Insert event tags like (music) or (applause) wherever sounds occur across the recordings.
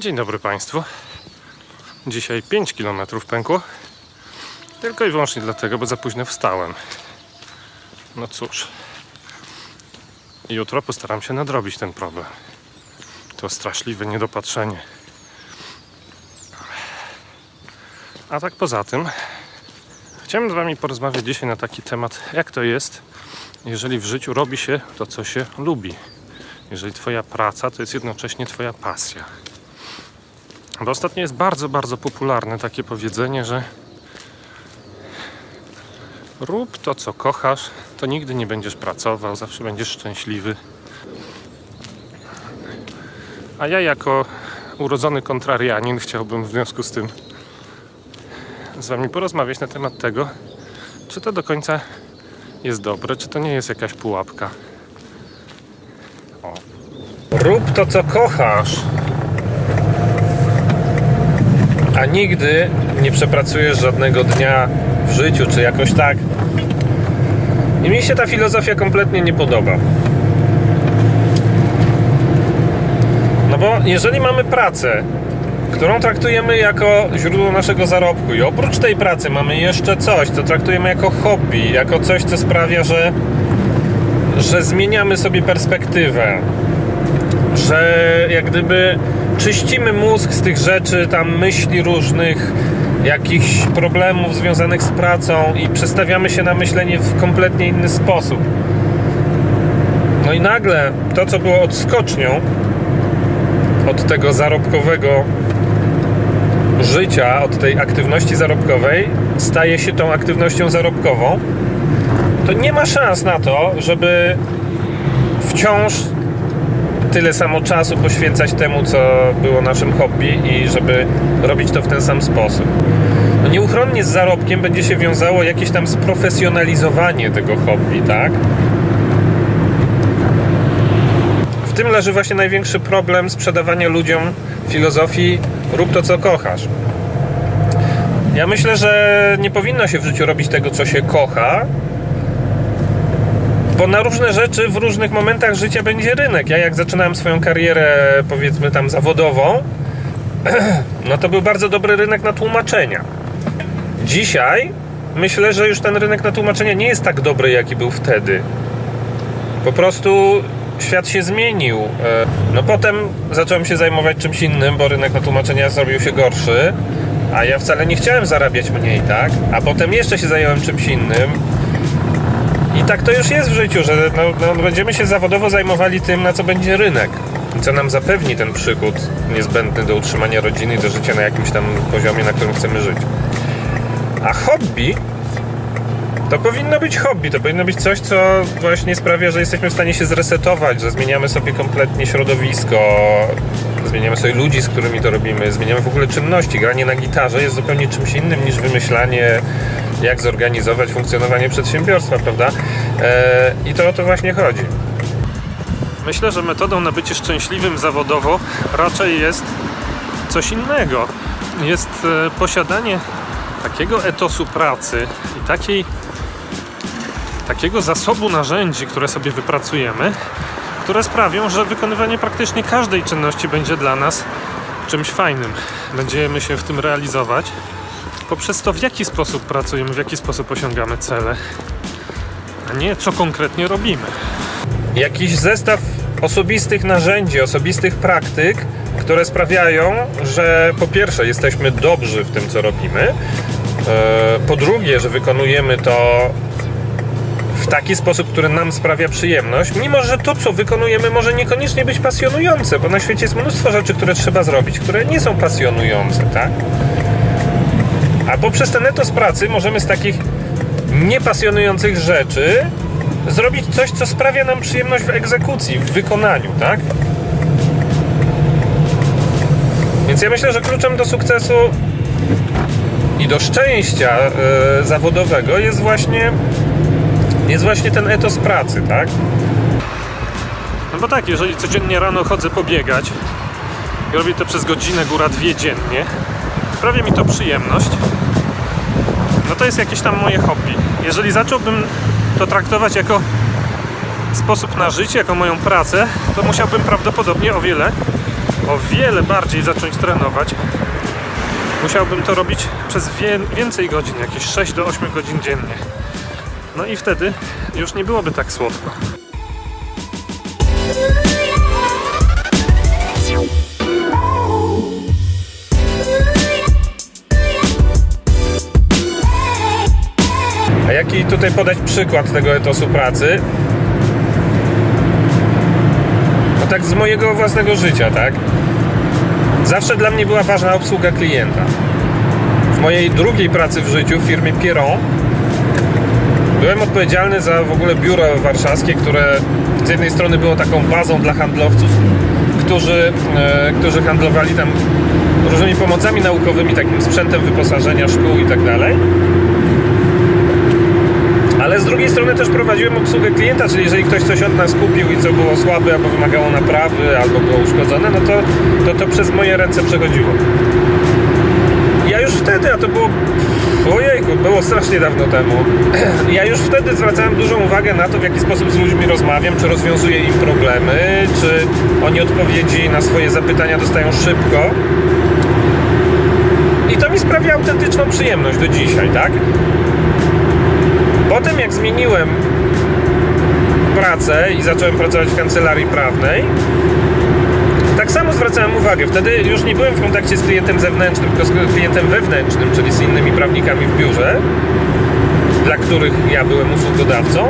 Dzień dobry Państwu. Dzisiaj 5 km pękło. Tylko i wyłącznie dlatego, bo za późno wstałem. No cóż. Jutro postaram się nadrobić ten problem. To straszliwe niedopatrzenie. A tak poza tym, chciałem z Wami porozmawiać dzisiaj na taki temat, jak to jest, jeżeli w życiu robi się to, co się lubi. Jeżeli Twoja praca to jest jednocześnie Twoja pasja. Bo ostatnio jest bardzo, bardzo popularne takie powiedzenie, że rób to, co kochasz, to nigdy nie będziesz pracował, zawsze będziesz szczęśliwy. A ja jako urodzony kontrarianin chciałbym w związku z tym z Wami porozmawiać na temat tego, czy to do końca jest dobre, czy to nie jest jakaś pułapka. O. Rób to, co kochasz, a nigdy nie przepracujesz żadnego dnia w życiu, czy jakoś tak. I mi się ta filozofia kompletnie nie podoba. No bo jeżeli mamy pracę, którą traktujemy jako źródło naszego zarobku i oprócz tej pracy mamy jeszcze coś, co traktujemy jako hobby, jako coś, co sprawia, że, że zmieniamy sobie perspektywę, że jak gdyby czyścimy mózg z tych rzeczy, tam myśli różnych, jakichś problemów związanych z pracą i przestawiamy się na myślenie w kompletnie inny sposób. No i nagle to, co było odskocznią od tego zarobkowego życia, od tej aktywności zarobkowej, staje się tą aktywnością zarobkową, to nie ma szans na to, żeby wciąż tyle samo czasu poświęcać temu, co było naszym hobby i żeby robić to w ten sam sposób. No nieuchronnie z zarobkiem będzie się wiązało jakieś tam sprofesjonalizowanie tego hobby, tak? W tym leży właśnie największy problem sprzedawania ludziom filozofii rób to, co kochasz. Ja myślę, że nie powinno się w życiu robić tego, co się kocha, bo na różne rzeczy w różnych momentach życia będzie rynek. Ja jak zaczynałem swoją karierę, powiedzmy tam zawodową, (clears throat) no to był bardzo dobry rynek na tłumaczenia. Dzisiaj myślę, że już ten rynek na tłumaczenia nie jest tak dobry, jaki był wtedy. Po prostu świat się zmienił. No potem zacząłem się zajmować czymś innym, bo rynek na tłumaczenia zrobił się gorszy, a ja wcale nie chciałem zarabiać mniej, tak? A potem jeszcze się zająłem czymś innym. I tak to już jest w życiu, że no, no, będziemy się zawodowo zajmowali tym, na co będzie rynek. I co nam zapewni ten przychód niezbędny do utrzymania rodziny i do życia na jakimś tam poziomie, na którym chcemy żyć. A hobby to powinno być hobby, to powinno być coś, co właśnie sprawia, że jesteśmy w stanie się zresetować, że zmieniamy sobie kompletnie środowisko, zmieniamy sobie ludzi, z którymi to robimy, zmieniamy w ogóle czynności. Granie na gitarze jest zupełnie czymś innym niż wymyślanie, jak zorganizować funkcjonowanie przedsiębiorstwa, prawda? Eee, I to o to właśnie chodzi. Myślę, że metodą na bycie szczęśliwym zawodowo raczej jest coś innego. Jest e, posiadanie takiego etosu pracy i takiej takiego zasobu narzędzi, które sobie wypracujemy, które sprawią, że wykonywanie praktycznie każdej czynności będzie dla nas czymś fajnym. Będziemy się w tym realizować poprzez to, w jaki sposób pracujemy, w jaki sposób osiągamy cele, a nie co konkretnie robimy. Jakiś zestaw osobistych narzędzi, osobistych praktyk, które sprawiają, że po pierwsze jesteśmy dobrzy w tym, co robimy, e, po drugie, że wykonujemy to w taki sposób, który nam sprawia przyjemność, mimo że to, co wykonujemy, może niekoniecznie być pasjonujące, bo na świecie jest mnóstwo rzeczy, które trzeba zrobić, które nie są pasjonujące, tak? A poprzez ten etos pracy możemy z takich niepasjonujących rzeczy zrobić coś, co sprawia nam przyjemność w egzekucji, w wykonaniu, tak? Więc ja myślę, że kluczem do sukcesu i do szczęścia yy, zawodowego jest właśnie jest właśnie ten etos pracy, tak? No bo tak, jeżeli codziennie rano chodzę pobiegać i robię to przez godzinę, góra dwie dziennie, sprawia mi to przyjemność, no to jest jakieś tam moje hobby. Jeżeli zacząłbym to traktować jako sposób na życie, jako moją pracę, to musiałbym prawdopodobnie o wiele o wiele bardziej zacząć trenować, musiałbym to robić przez więcej godzin, jakieś 6 do 8 godzin dziennie. No i wtedy już nie byłoby tak słodko. A jaki tutaj podać przykład tego etosu pracy? No tak z mojego własnego życia, tak? Zawsze dla mnie była ważna obsługa klienta. W mojej drugiej pracy w życiu w firmie Pieron byłem odpowiedzialny za w ogóle biuro warszawskie, które z jednej strony było taką bazą dla handlowców, którzy, e, którzy handlowali tam różnymi pomocami naukowymi, takim sprzętem wyposażenia szkół i tak dalej. Ale z drugiej strony też prowadziłem obsługę klienta, czyli jeżeli ktoś coś od nas kupił i co było słabe, albo wymagało naprawy, albo było uszkodzone, no to to, to przez moje ręce przechodziło. Ja już wtedy, a to było ojejku, było strasznie dawno temu, (clears throat) ja już wtedy zwracałem dużą uwagę na to, w jaki sposób z ludźmi rozmawiam, czy rozwiązuję im problemy, czy oni odpowiedzi na swoje zapytania dostają szybko. I to mi sprawia autentyczną przyjemność do dzisiaj, tak? Potem jak zmieniłem pracę i zacząłem pracować w kancelarii prawnej, tak samo zwracałem uwagę. Wtedy już nie byłem w kontakcie z klientem zewnętrznym, tylko z klientem wewnętrznym, czyli z innymi prawnikami w biurze, dla których ja byłem usługodawcą,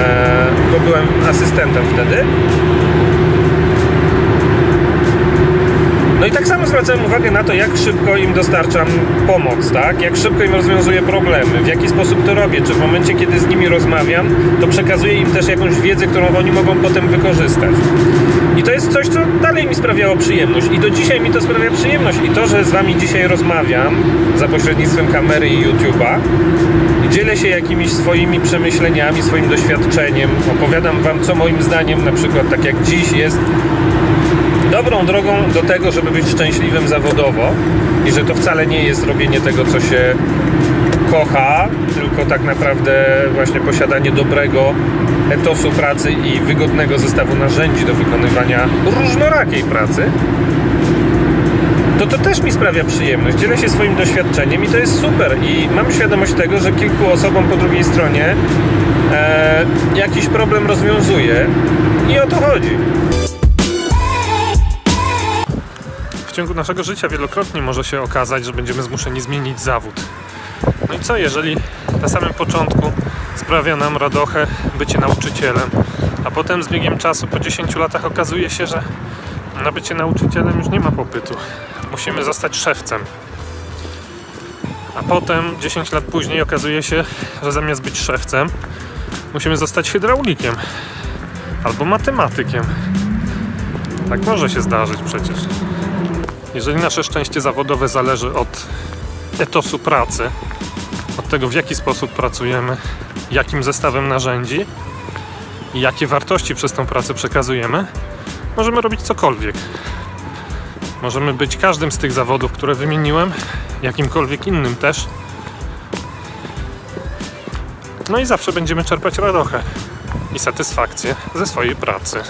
e, bo byłem asystentem wtedy. I tak samo zwracałem uwagę na to, jak szybko im dostarczam pomoc, tak? Jak szybko im rozwiązuję problemy, w jaki sposób to robię, czy w momencie, kiedy z nimi rozmawiam, to przekazuję im też jakąś wiedzę, którą oni mogą potem wykorzystać. I to jest coś, co dalej mi sprawiało przyjemność i do dzisiaj mi to sprawia przyjemność. I to, że z Wami dzisiaj rozmawiam za pośrednictwem kamery i YouTube'a dzielę się jakimiś swoimi przemyśleniami, swoim doświadczeniem, opowiadam Wam, co moim zdaniem, na przykład tak jak dziś jest dobrą drogą do tego, żeby być szczęśliwym zawodowo i że to wcale nie jest robienie tego, co się kocha, tylko tak naprawdę właśnie posiadanie dobrego etosu pracy i wygodnego zestawu narzędzi do wykonywania różnorakiej pracy, to to też mi sprawia przyjemność. Dzielę się swoim doświadczeniem i to jest super. I mam świadomość tego, że kilku osobom po drugiej stronie e, jakiś problem rozwiązuje i o to chodzi. Ciągu naszego życia wielokrotnie może się okazać, że będziemy zmuszeni zmienić zawód. No i co, jeżeli na samym początku sprawia nam radochę bycie nauczycielem, a potem z biegiem czasu, po 10 latach okazuje się, że na bycie nauczycielem już nie ma popytu. Musimy zostać szewcem. A potem, 10 lat później, okazuje się, że zamiast być szewcem, musimy zostać hydraulikiem albo matematykiem. Tak może się zdarzyć przecież. Jeżeli nasze szczęście zawodowe zależy od etosu pracy, od tego w jaki sposób pracujemy, jakim zestawem narzędzi i jakie wartości przez tą pracę przekazujemy, możemy robić cokolwiek. Możemy być każdym z tych zawodów, które wymieniłem, jakimkolwiek innym też. No i zawsze będziemy czerpać radochę i satysfakcję ze swojej pracy.